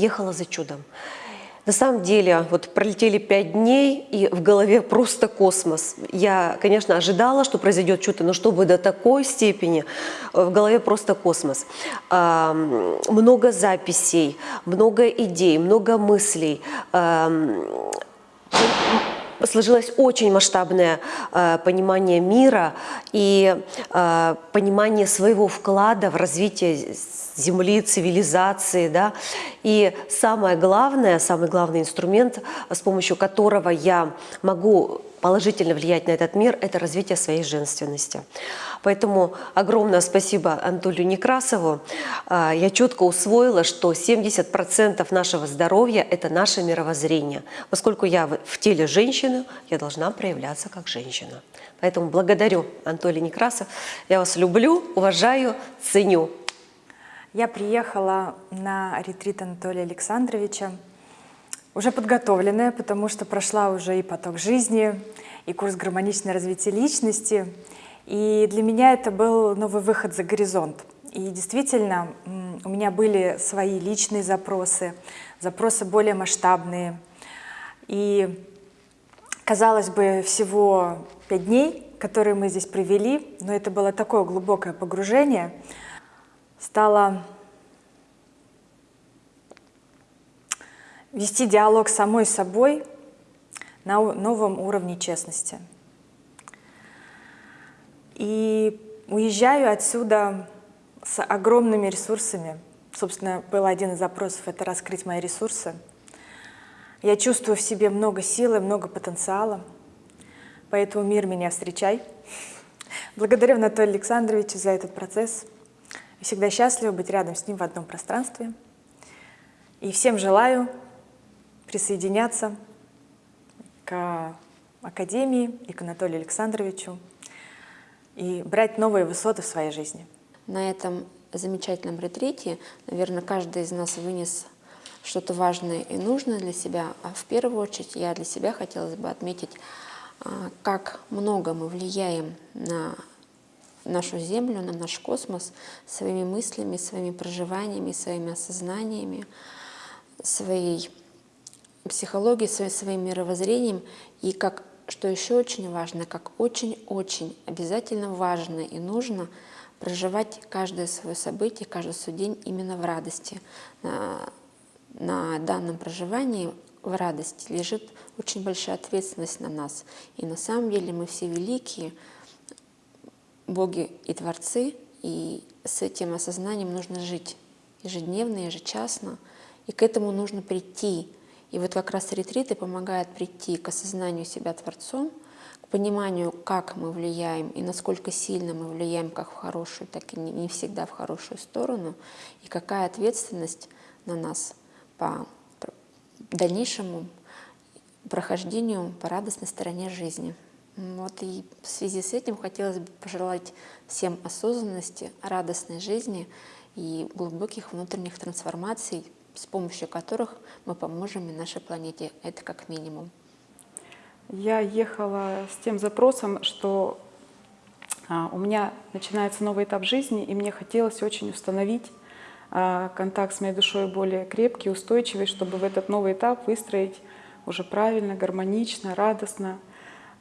ехала за чудом. На самом деле, вот пролетели пять дней, и в голове просто космос. Я, конечно, ожидала, что произойдет что-то, но чтобы до такой степени, э, в голове просто космос. А, много записей, много идей, много мыслей. А, сложилось очень масштабное э, понимание мира и э, понимание своего вклада в развитие земли, цивилизации. Да? И самое главное, самый главный инструмент, с помощью которого я могу положительно влиять на этот мир, это развитие своей женственности. Поэтому огромное спасибо Анатолию Некрасову. А, я четко усвоила, что 70% нашего здоровья – это наше мировоззрение. Поскольку я в теле женщины, я должна проявляться как женщина. Поэтому благодарю Анатолий Некрасов. Я вас люблю, уважаю, ценю. Я приехала на ретрит Анатолия Александровича, уже подготовленная, потому что прошла уже и поток жизни, и курс гармоничное развитие личности. И для меня это был новый выход за горизонт. И действительно, у меня были свои личные запросы, запросы более масштабные. И, казалось бы, всего пять дней, которые мы здесь провели, но это было такое глубокое погружение – стала вести диалог с самой собой на новом уровне честности. И уезжаю отсюда с огромными ресурсами. Собственно, был один из запросов – это раскрыть мои ресурсы. Я чувствую в себе много силы, много потенциала, поэтому мир меня встречай. Благодарю Анатолия Александровича за этот процесс. Всегда счастлива быть рядом с ним в одном пространстве. И всем желаю присоединяться к Академии и к Анатолию Александровичу и брать новые высоты в своей жизни. На этом замечательном ретрите, наверное, каждый из нас вынес что-то важное и нужное для себя, а в первую очередь я для себя хотелось бы отметить, а, как много мы влияем на нашу Землю, на наш космос своими мыслями, своими проживаниями, своими осознаниями, своей психологией, своим, своим мировоззрением. И как, что еще очень важно, как очень-очень обязательно важно и нужно проживать каждое свое событие, каждый свой день именно в радости. На, на данном проживании в радости лежит очень большая ответственность на нас. И на самом деле мы все великие, боги и творцы, и с этим осознанием нужно жить ежедневно, ежечасно, и к этому нужно прийти. И вот как раз ретриты помогают прийти к осознанию себя Творцом, к пониманию, как мы влияем и насколько сильно мы влияем как в хорошую, так и не всегда в хорошую сторону, и какая ответственность на нас по дальнейшему прохождению по радостной стороне жизни. Вот и в связи с этим хотелось бы пожелать всем осознанности, радостной жизни и глубоких внутренних трансформаций, с помощью которых мы поможем и нашей планете. Это как минимум. Я ехала с тем запросом, что а, у меня начинается новый этап жизни, и мне хотелось очень установить а, контакт с моей душой более крепкий, устойчивый, чтобы в этот новый этап выстроить уже правильно, гармонично, радостно,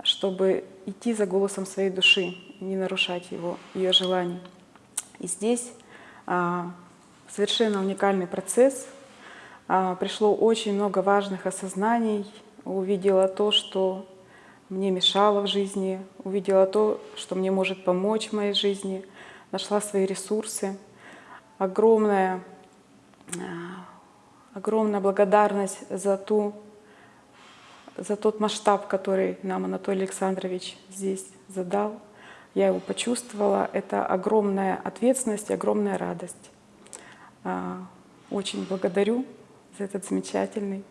чтобы идти за голосом своей души, не нарушать его, ее желаний. И здесь а, совершенно уникальный процесс. А, пришло очень много важных осознаний, увидела то, что мне мешало в жизни, увидела то, что мне может помочь в моей жизни, нашла свои ресурсы. Огромная, а, огромная благодарность за ту за тот масштаб, который нам Анатолий Александрович здесь задал. Я его почувствовала. Это огромная ответственность огромная радость. А, очень благодарю за этот замечательный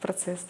процесс.